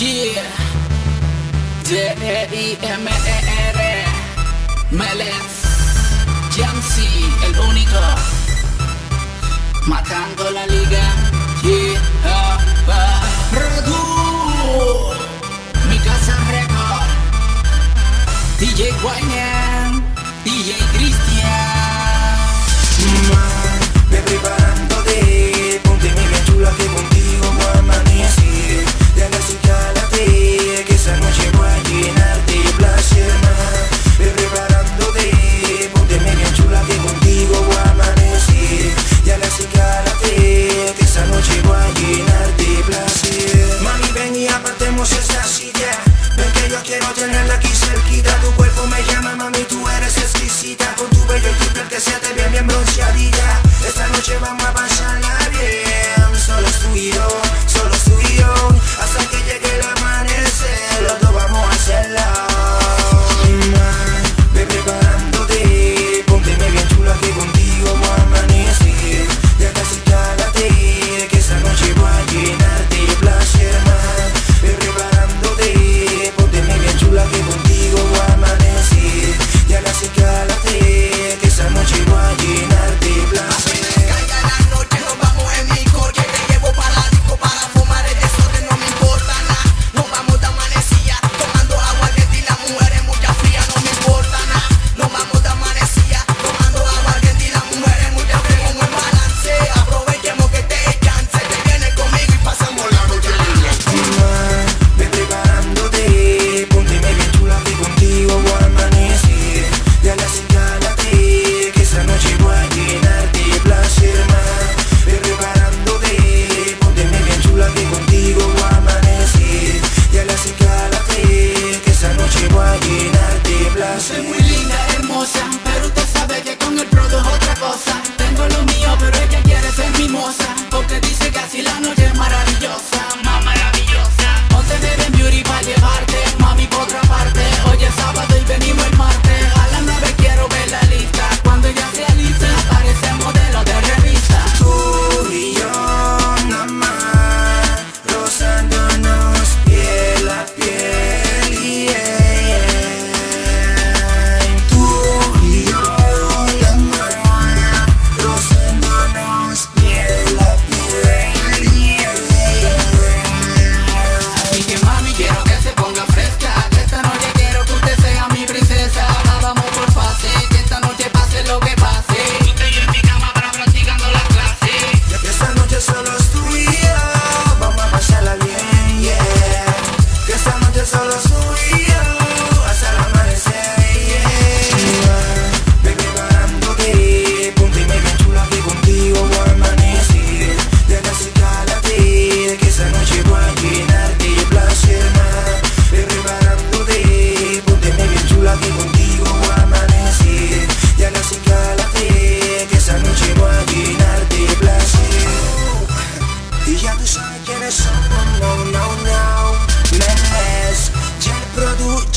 Yeah. D-E-I-M-E-R. Melez. Jansi, el único. Matando la liga. Yeah. Uh, uh. Radu. Mi casa record. DJ Guayan. DJ Cristian. Derribarán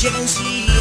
天气